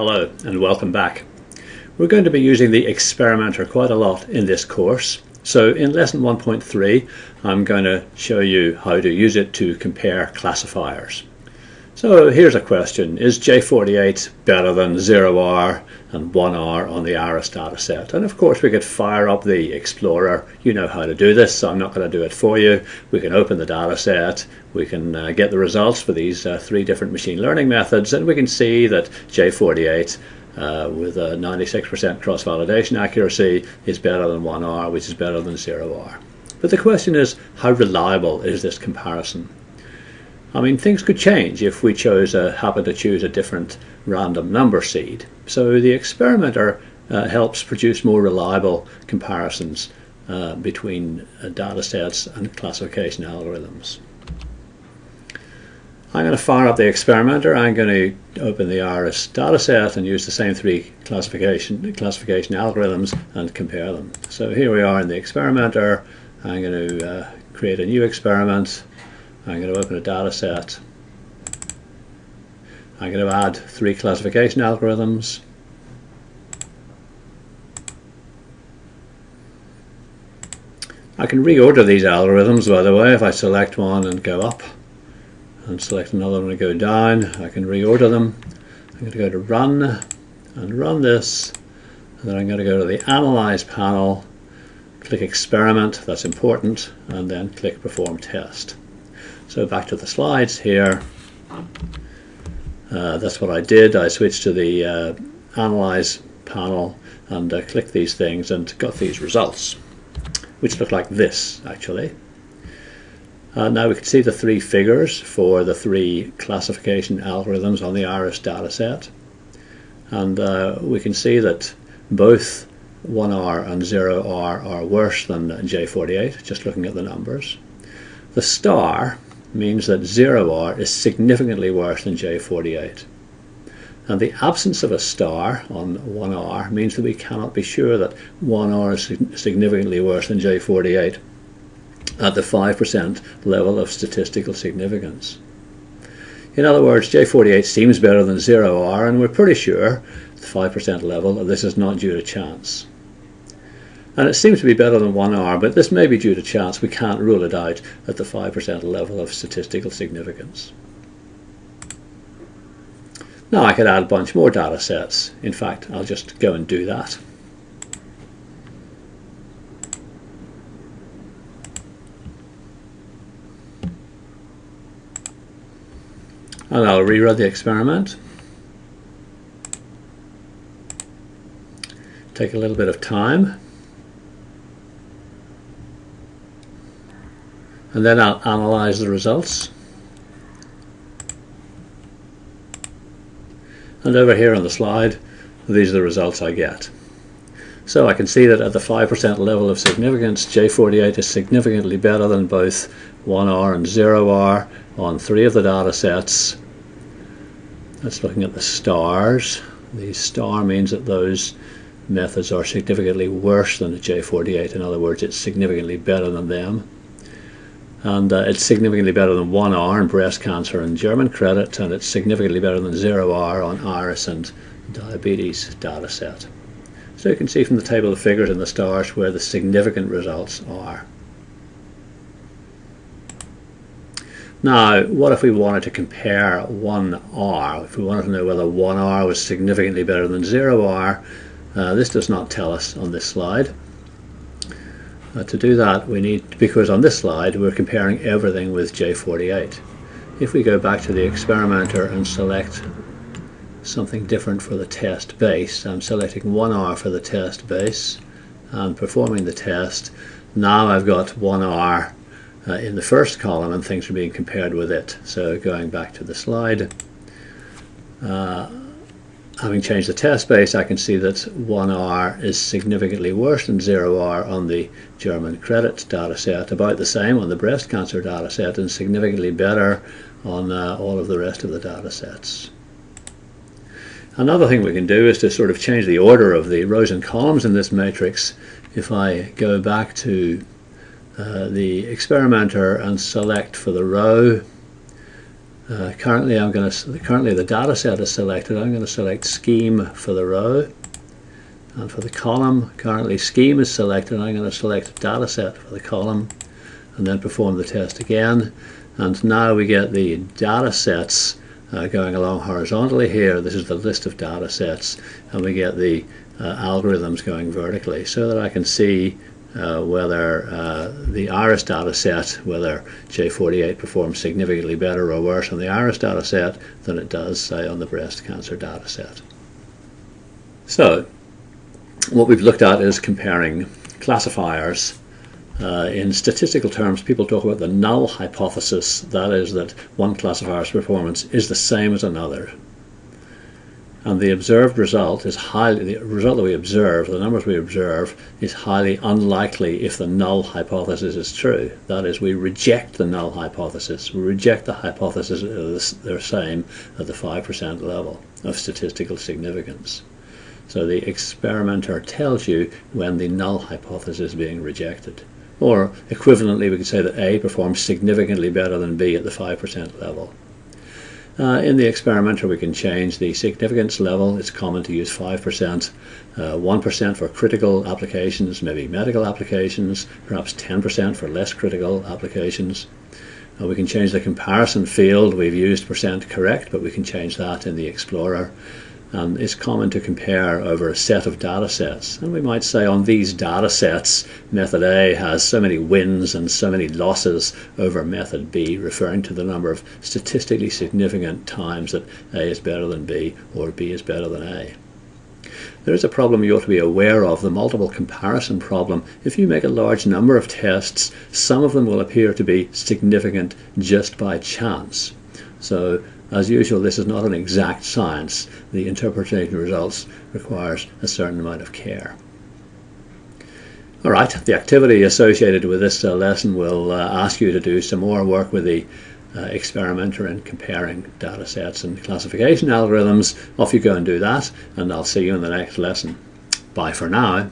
Hello and welcome back. We're going to be using the experimenter quite a lot in this course. So in lesson 1.3 I'm going to show you how to use it to compare classifiers. So here's a question. Is J48 better than 0R and 1R on the iris dataset? And of course we could fire up the Explorer. You know how to do this, so I'm not going to do it for you. We can open the dataset, we can uh, get the results for these uh, three different machine learning methods, and we can see that J48 uh, with a 96% cross-validation accuracy is better than 1R, which is better than 0R. But the question is, how reliable is this comparison? I mean, things could change if we chose a, happen to choose a different random number seed. So the experimenter uh, helps produce more reliable comparisons uh, between uh, data sets and classification algorithms. I'm going to fire up the experimenter. I'm going to open the iris dataset and use the same three classification classification algorithms and compare them. So here we are in the experimenter. I'm going to uh, create a new experiment I'm going to open a data set. I'm going to add three classification algorithms. I can reorder these algorithms by the way if I select one and go up and select another one and go down I can reorder them. I'm going to go to run and run this and then I'm going to go to the analyze panel click experiment that's important and then click perform test. So back to the slides here. Uh, that's what I did. I switched to the uh, Analyze panel and uh, clicked these things and got these results, which look like this actually. Uh, now we can see the three figures for the three classification algorithms on the iris dataset. And uh, we can see that both 1R and 0R are worse than J48, just looking at the numbers. The star means that 0R is significantly worse than J48. And the absence of a star on 1R means that we cannot be sure that 1R is significantly worse than J48 at the 5% level of statistical significance. In other words, J48 seems better than 0R and we're pretty sure at the 5% level that this is not due to chance and it seems to be better than 1R, but this may be due to chance. We can't rule it out at the 5% level of statistical significance. Now I could add a bunch more data sets. In fact, I'll just go and do that. And I'll rerun the experiment. Take a little bit of time. And then I'll analyze the results. And over here on the slide, these are the results I get. So I can see that at the 5% level of significance, J48 is significantly better than both 1R and 0R on three of the data sets. That's looking at the stars. The star means that those methods are significantly worse than the J48. In other words, it's significantly better than them and uh, it's significantly better than 1R in breast cancer and German credit and it's significantly better than 0R on iris and diabetes data set. So you can see from the table of figures in the stars where the significant results are. Now, what if we wanted to compare 1R? If we wanted to know whether 1R was significantly better than 0R, uh, this does not tell us on this slide. Uh, to do that we need, because on this slide we're comparing everything with J48. If we go back to the experimenter and select something different for the test base, I'm selecting 1R for the test base and performing the test. Now I've got 1R uh, in the first column and things are being compared with it. So going back to the slide, uh, having changed the test base, I can see that 1R is significantly worse than 0R on the German credit dataset, about the same on the breast cancer dataset, and significantly better on uh, all of the rest of the datasets. Another thing we can do is to sort of change the order of the rows and columns in this matrix. If I go back to uh, the experimenter and select for the row Uh, currently, I'm going to currently the data set is selected. I'm going to select scheme for the row, and for the column, currently scheme is selected. I'm going to select data set for the column, and then perform the test again. And now we get the data sets uh, going along horizontally here. This is the list of data sets, and we get the uh, algorithms going vertically, so that I can see uh, whether uh, the iris data set, whether J48 performs significantly better or worse on the iris data set than it does, say, on the breast cancer data set. So, what we've looked at is comparing classifiers. Uh, in statistical terms, people talk about the null hypothesis, that is, that one classifier's performance is the same as another and the observed result is highly the result that we observe the numbers we observe is highly unlikely if the null hypothesis is true. That is we reject the null hypothesis. We reject the hypothesis that they're same at the 5% level of statistical significance. So the experimenter tells you when the null hypothesis is being rejected. Or equivalently we could say that A performs significantly better than B at the 5% level uh, in the experimenter we can change the significance level. It's common to use 5%, uh, 1% for critical applications, maybe medical applications, perhaps 10% for less critical applications. Uh, we can change the comparison field. We've used percent correct, but we can change that in the Explorer um, it's common to compare over a set of data sets. And we might say on these data sets, method A has so many wins and so many losses over method B, referring to the number of statistically significant times that A is better than B or B is better than A. There is a problem you ought to be aware of, the multiple comparison problem. If you make a large number of tests, some of them will appear to be significant just by chance. So as usual, this is not an exact science. The interpretation of results requires a certain amount of care. All right, the activity associated with this uh, lesson will uh, ask you to do some more work with the uh, experimenter and comparing data sets and classification algorithms. Off you go and do that, and I'll see you in the next lesson. Bye for now.